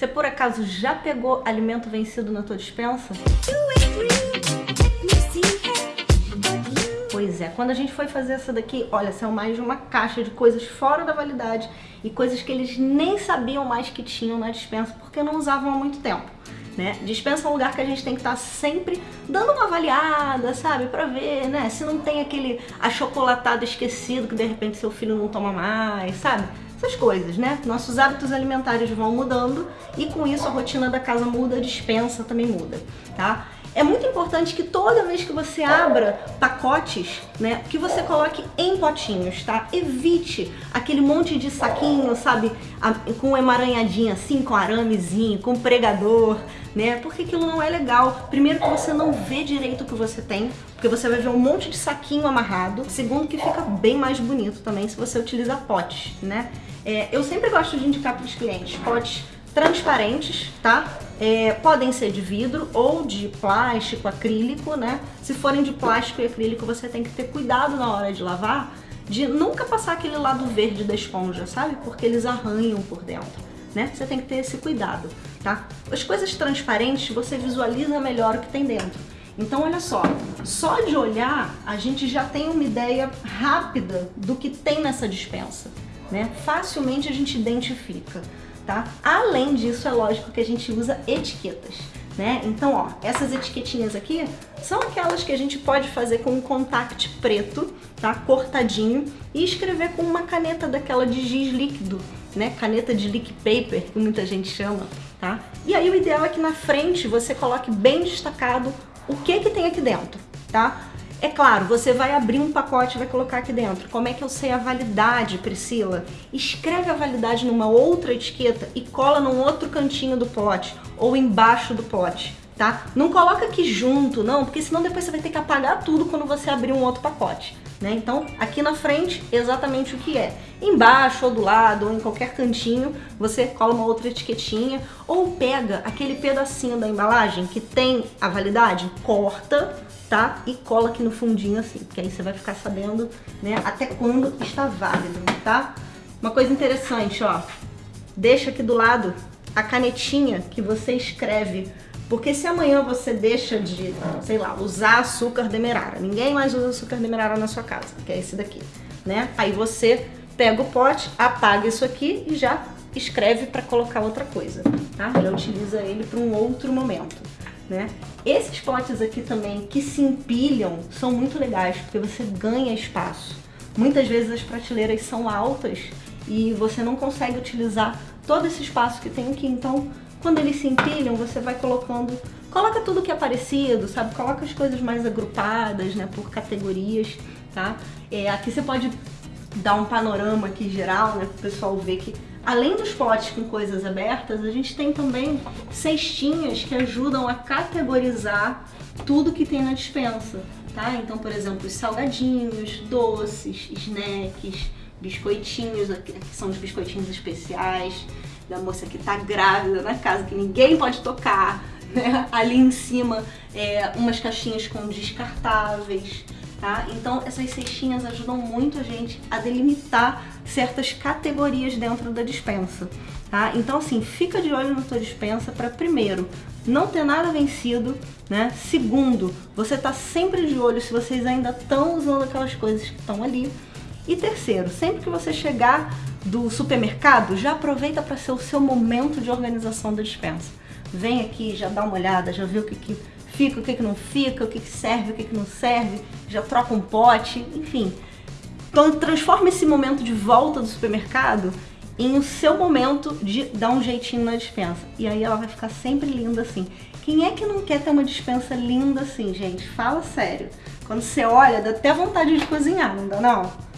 Você por acaso já pegou alimento vencido na tua dispensa? Pois é, quando a gente foi fazer essa daqui, olha, saiu mais de uma caixa de coisas fora da validade e coisas que eles nem sabiam mais que tinham na dispensa porque não usavam há muito tempo. Né? Dispensa é um lugar que a gente tem que estar tá sempre dando uma avaliada, sabe? Pra ver, né? Se não tem aquele achocolatado esquecido que de repente seu filho não toma mais, sabe? Essas coisas, né? Nossos hábitos alimentares vão mudando e com isso a rotina da casa muda, a dispensa também muda, tá? É muito importante que toda vez que você abra pacotes, né, que você coloque em potinhos, tá? Evite aquele monte de saquinho, sabe, com emaranhadinho assim, com aramezinho, com pregador, né? Porque aquilo não é legal. Primeiro que você não vê direito o que você tem, porque você vai ver um monte de saquinho amarrado. Segundo que fica bem mais bonito também se você utiliza potes, né? É, eu sempre gosto de indicar para os clientes potes transparentes, tá? É, podem ser de vidro ou de plástico, acrílico, né? Se forem de plástico e acrílico, você tem que ter cuidado na hora de lavar, de nunca passar aquele lado verde da esponja, sabe? Porque eles arranham por dentro, né? Você tem que ter esse cuidado, tá? As coisas transparentes, você visualiza melhor o que tem dentro. Então, olha só, só de olhar, a gente já tem uma ideia rápida do que tem nessa dispensa, né? Facilmente a gente identifica tá? Além disso, é lógico que a gente usa etiquetas, né? Então, ó, essas etiquetinhas aqui são aquelas que a gente pode fazer com um contact preto, tá? Cortadinho e escrever com uma caneta daquela de giz líquido, né? Caneta de leak paper, que muita gente chama, tá? E aí o ideal é que na frente você coloque bem destacado o que que tem aqui dentro, tá? É claro, você vai abrir um pacote e vai colocar aqui dentro. Como é que eu sei a validade, Priscila? Escreve a validade numa outra etiqueta e cola num outro cantinho do pote ou embaixo do pote, tá? Não coloca aqui junto, não, porque senão depois você vai ter que apagar tudo quando você abrir um outro pacote. Né? Então, aqui na frente, exatamente o que é. Embaixo ou do lado ou em qualquer cantinho, você cola uma outra etiquetinha ou pega aquele pedacinho da embalagem que tem a validade, corta, tá? E cola aqui no fundinho assim, porque aí você vai ficar sabendo, né, até quando está válido, tá? Uma coisa interessante, ó, deixa aqui do lado a canetinha que você escreve porque se amanhã você deixa de, sei lá, usar açúcar demerara, ninguém mais usa açúcar demerara na sua casa, que é esse daqui, né? Aí você pega o pote, apaga isso aqui e já escreve para colocar outra coisa, tá? Já utiliza ele para um outro momento, né? Esses potes aqui também que se empilham são muito legais, porque você ganha espaço. Muitas vezes as prateleiras são altas e você não consegue utilizar todo esse espaço que tem aqui, então quando eles se empilham, você vai colocando... Coloca tudo que é parecido, sabe? Coloca as coisas mais agrupadas, né? Por categorias, tá? É, aqui você pode dar um panorama aqui geral, né? Para o pessoal ver que além dos potes com coisas abertas, a gente tem também cestinhas que ajudam a categorizar tudo que tem na dispensa, tá? Então, por exemplo, os salgadinhos, doces, snacks, biscoitinhos, aqui são os biscoitinhos especiais, da moça que tá grávida na casa, que ninguém pode tocar, né? Ali em cima, é, umas caixinhas com descartáveis, tá? Então essas cestinhas ajudam muito a gente a delimitar certas categorias dentro da dispensa, tá? Então assim, fica de olho na tua dispensa para primeiro, não ter nada vencido, né? Segundo, você tá sempre de olho se vocês ainda estão usando aquelas coisas que estão ali. E terceiro, sempre que você chegar do supermercado, já aproveita para ser o seu momento de organização da dispensa. Vem aqui, já dá uma olhada, já vê o que, que fica, o que, que não fica, o que, que serve, o que, que não serve, já troca um pote, enfim. Então transforma esse momento de volta do supermercado em o seu momento de dar um jeitinho na dispensa. E aí ela vai ficar sempre linda assim. Quem é que não quer ter uma dispensa linda assim, gente? Fala sério. Quando você olha, dá até vontade de cozinhar, não dá não?